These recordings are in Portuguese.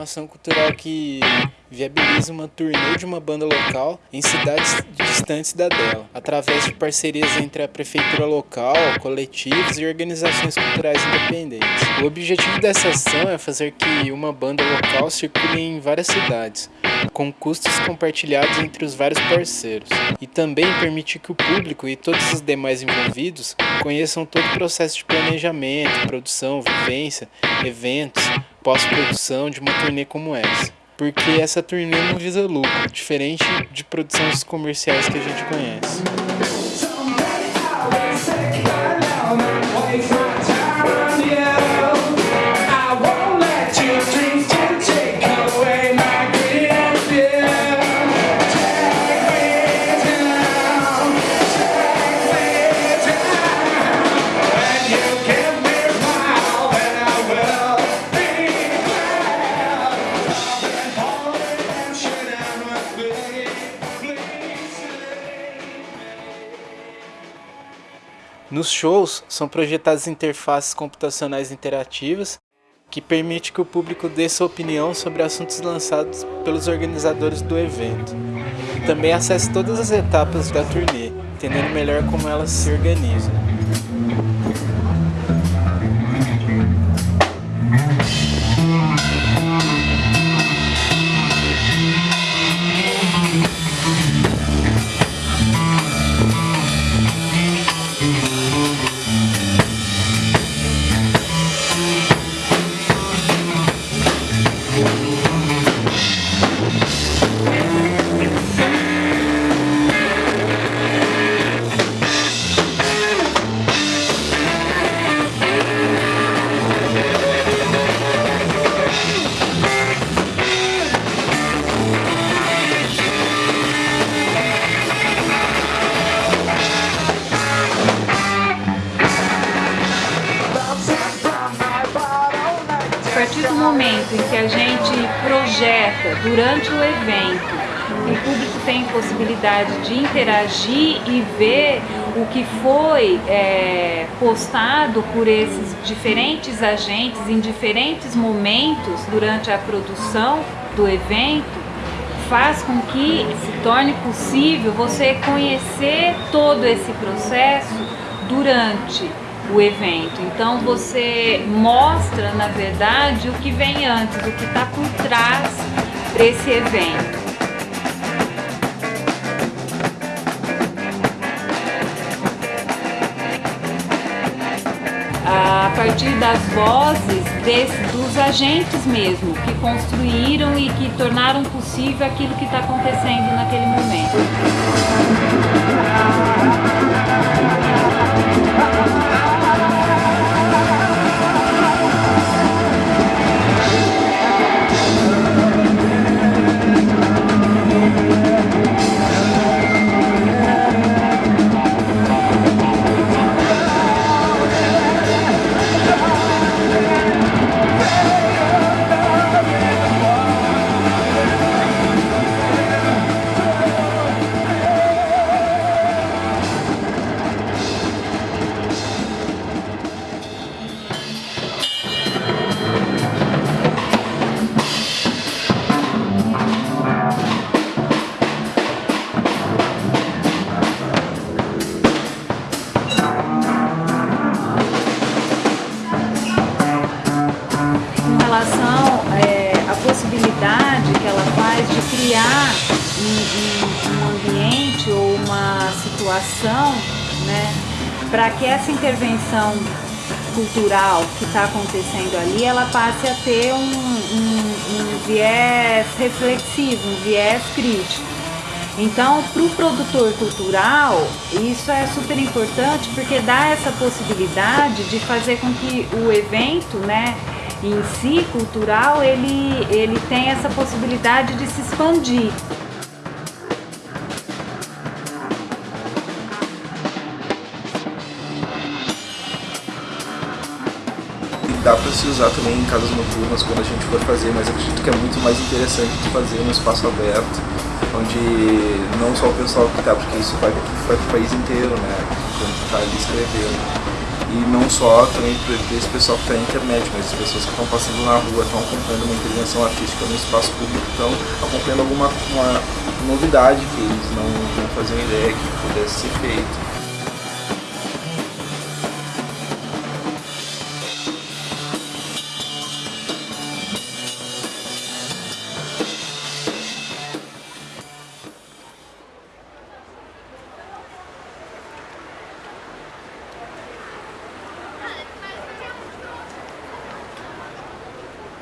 uma ação cultural que viabiliza uma turnê de uma banda local em cidades distantes da dela, através de parcerias entre a prefeitura local, coletivos e organizações culturais independentes. O objetivo dessa ação é fazer que uma banda local circule em várias cidades, com custos compartilhados entre os vários parceiros, e também permitir que o público e todos os demais envolvidos conheçam todo o processo de planejamento, produção, vivência, eventos, pós-produção de uma turnê como essa porque essa turnê não visa lucro, diferente de produções comerciais que a gente conhece. Shows, são projetadas interfaces computacionais interativas que permite que o público dê sua opinião sobre assuntos lançados pelos organizadores do evento. Também acesse todas as etapas da turnê, entendendo melhor como elas se organizam. Durante o evento, o público tem possibilidade de interagir e ver o que foi é, postado por esses diferentes agentes em diferentes momentos durante a produção do evento, faz com que se torne possível você conhecer todo esse processo durante o evento. Então você mostra, na verdade, o que vem antes, o que está por trás desse evento. a partir das vozes desse, dos agentes mesmo, que construíram e que tornaram possível aquilo que está acontecendo naquele momento. Situação né, para que essa intervenção cultural que está acontecendo ali, ela passe a ter um, um, um viés reflexivo, um viés crítico. Então, para o produtor cultural, isso é super importante porque dá essa possibilidade de fazer com que o evento, né, em si, cultural, ele, ele tem essa possibilidade de se expandir. Para se usar também em casas noturnas quando a gente for fazer, mas acredito que é muito mais interessante de fazer no espaço aberto, onde não só o pessoal que está, porque isso vai, vai para o país inteiro, né, quando está ali escrevendo. e não só também desse pessoal que está na internet, mas as pessoas que estão passando na rua, estão acompanhando uma intervenção artística no espaço público, estão acompanhando alguma uma novidade que eles não, não faziam ideia que pudesse ser feito.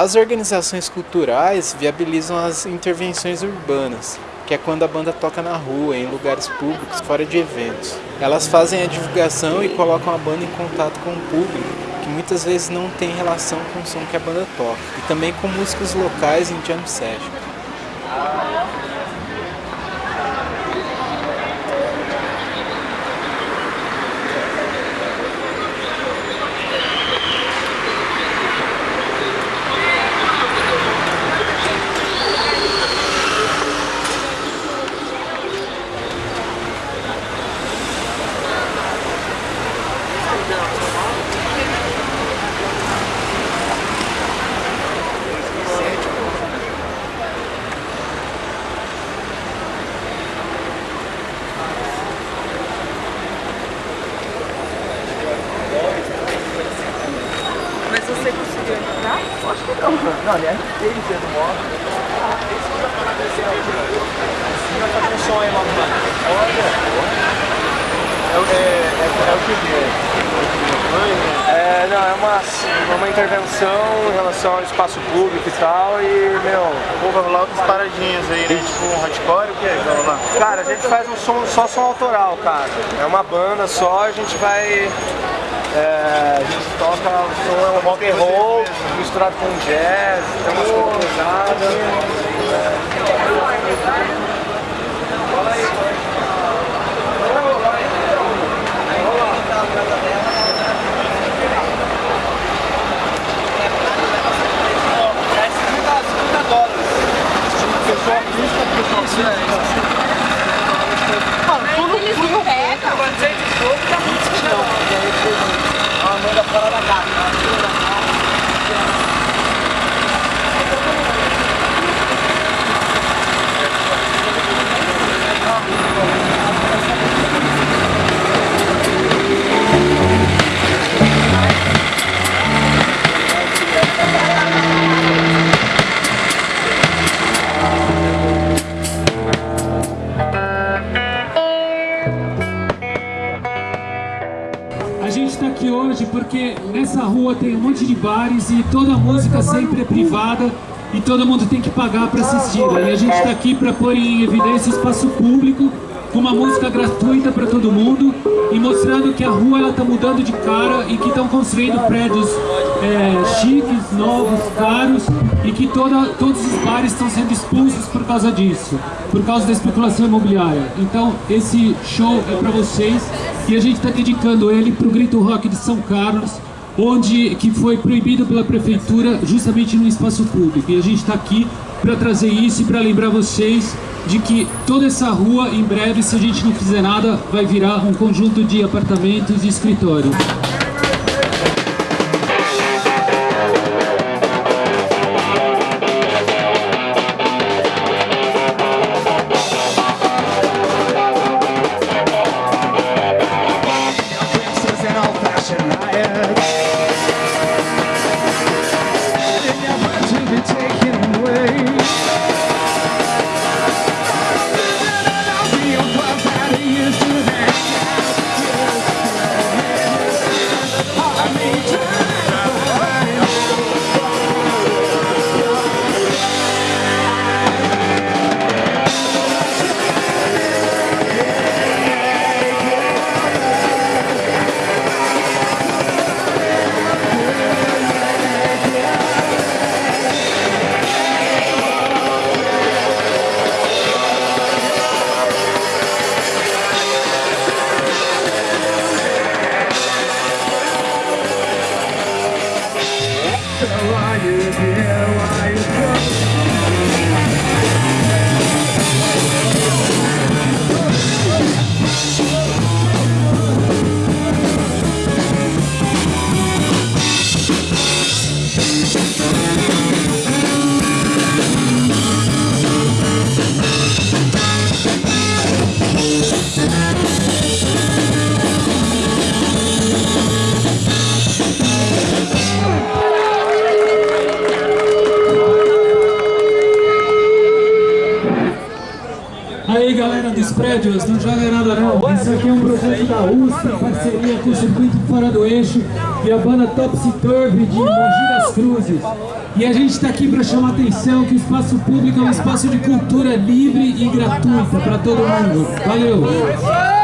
As organizações culturais viabilizam as intervenções urbanas, que é quando a banda toca na rua, em lugares públicos, fora de eventos. Elas fazem a divulgação e colocam a banda em contato com o público, que muitas vezes não tem relação com o som que a banda toca, e também com músicos locais em jam session. Não, aliás, ele fez o moto. Vai fazer um som aí, mano. Olha. É, é, é, é o que é, não, é uma, uma intervenção em relação ao espaço público e tal, e, meu... Pô, vai rolar outras paradinhas aí, né? Tipo um hardcore, o que é que vai rolar? Cara, a gente faz um som, só som autoral, cara. É uma banda só, a gente vai é, a gente toca o som é um rock and roll misturado com jazz, tem umas coisas pesadas. Nessa rua tem um monte de bares e toda a música sempre é privada e todo mundo tem que pagar para assistir. E a gente está aqui para pôr em evidência o espaço público com uma música gratuita para todo mundo e mostrando que a rua está mudando de cara e que estão construindo prédios é, chiques, novos, caros e que toda, todos os bares estão sendo expulsos por causa disso, por causa da especulação imobiliária. Então esse show é para vocês e a gente está dedicando ele para o Grito Rock de São Carlos, onde que foi proibido pela prefeitura justamente no espaço público. E a gente está aqui para trazer isso e para lembrar vocês de que toda essa rua, em breve, se a gente não fizer nada, vai virar um conjunto de apartamentos e escritórios. so are you here? Dos prédios, não joga nada não. Isso aqui é um projeto da USP, em parceria com o Circuito Fora do Eixo e a banda Topsy Turvy de Mogi das Cruzes. E a gente está aqui para chamar a atenção que o espaço público é um espaço de cultura livre e gratuita para todo mundo. Valeu!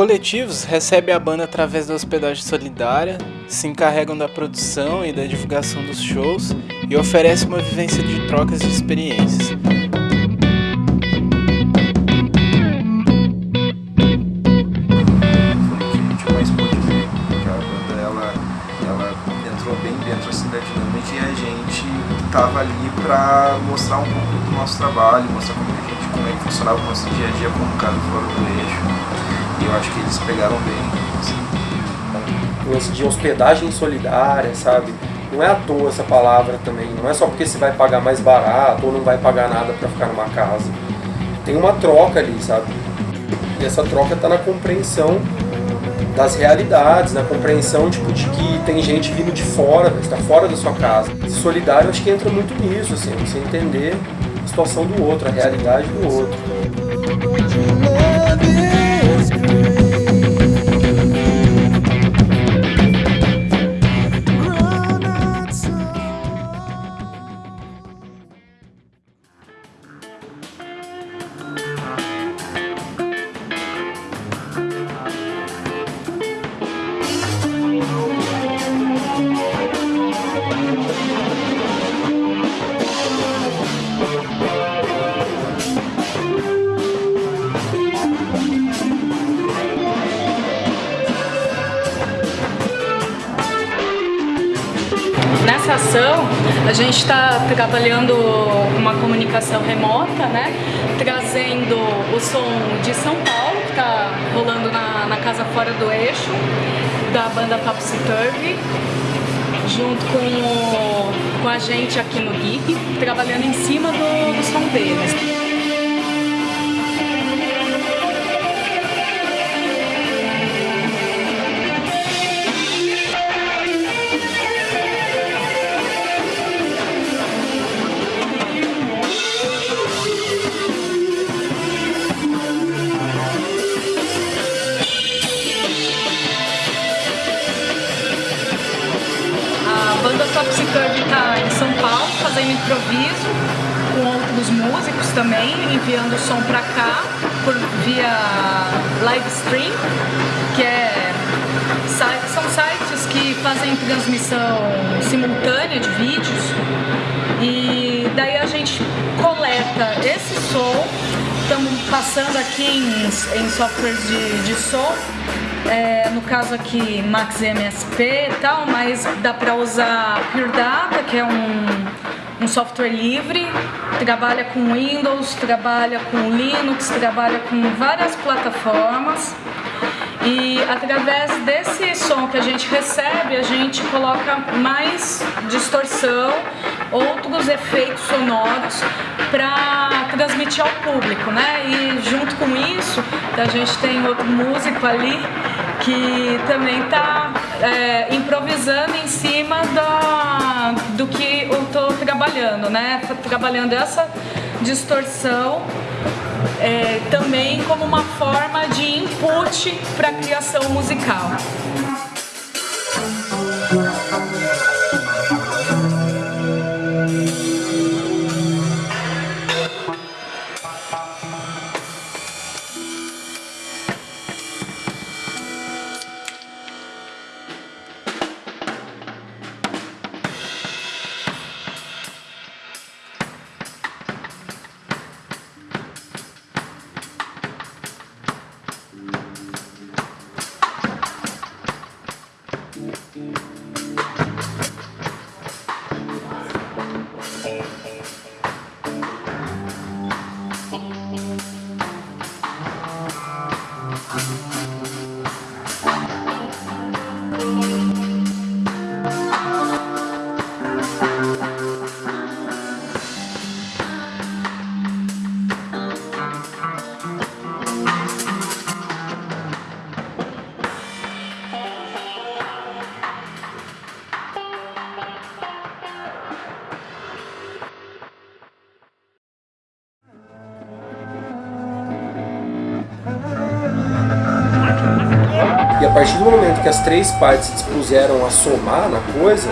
Coletivos recebem a banda através da hospedagem solidária, se encarregam da produção e da divulgação dos shows e oferecem uma vivência de trocas de experiências. mais pôde ver, porque a banda ela, ela entrou bem dentro assim, estava ali para mostrar um pouco do nosso trabalho, mostrar como, a gente, como é que funcionava o nosso dia a dia como cara fora do eixo. Eu acho que eles pegaram bem. Assim. O lance de hospedagem solidária, sabe? Não é à toa essa palavra também, não é só porque você vai pagar mais barato ou não vai pagar nada para ficar numa casa. Tem uma troca ali, sabe? E essa troca está na compreensão das realidades, na compreensão tipo, de que tem gente vindo de fora, está fora da sua casa. Solidário acho que entra muito nisso, assim, você entender a situação do outro, a realidade do outro. A gente está trabalhando uma comunicação remota, né? Trazendo o som de São Paulo, que está rolando na, na Casa Fora do Eixo, da banda Topsy Turvy, junto com, o, com a gente aqui no GIG, trabalhando em cima do, do som deles. Improviso com outros músicos também, enviando o som para cá por via live stream, que é são sites que fazem transmissão simultânea de vídeos. E daí a gente coleta esse som, estamos passando aqui em, em softwares de, de som é, no caso aqui Max MSP e tal, mas dá para usar Pure Data, que é um, um software livre, trabalha com Windows, trabalha com Linux, trabalha com várias plataformas. E através desse som que a gente recebe, a gente coloca mais distorção, outros efeitos sonoros para transmitir ao público, né? E junto com isso, a gente tem outro músico ali que também está é, improvisando em cima da, do que eu estou trabalhando, né? Trabalhando essa distorção é, também como uma forma de input para a criação musical. E a partir do momento que as três partes se dispuseram a somar na coisa,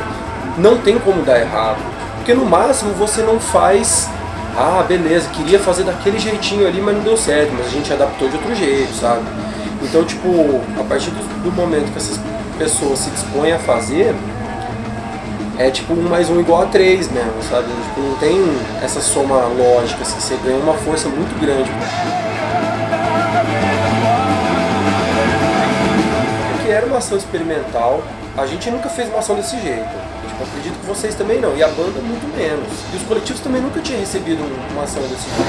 não tem como dar errado. Porque no máximo você não faz, ah, beleza, queria fazer daquele jeitinho ali, mas não deu certo, mas a gente adaptou de outro jeito, sabe? Então, tipo, a partir do, do momento que essas pessoas se dispõem a fazer, é tipo um mais um igual a três mesmo, sabe? Tipo, não tem essa soma lógica, assim, você ganha uma força muito grande ação experimental, a gente nunca fez uma ação desse jeito. Tipo, acredito que vocês também não, e a banda muito menos. E os coletivos também nunca tinham recebido uma ação desse jeito.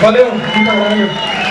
Valeu, muito obrigado.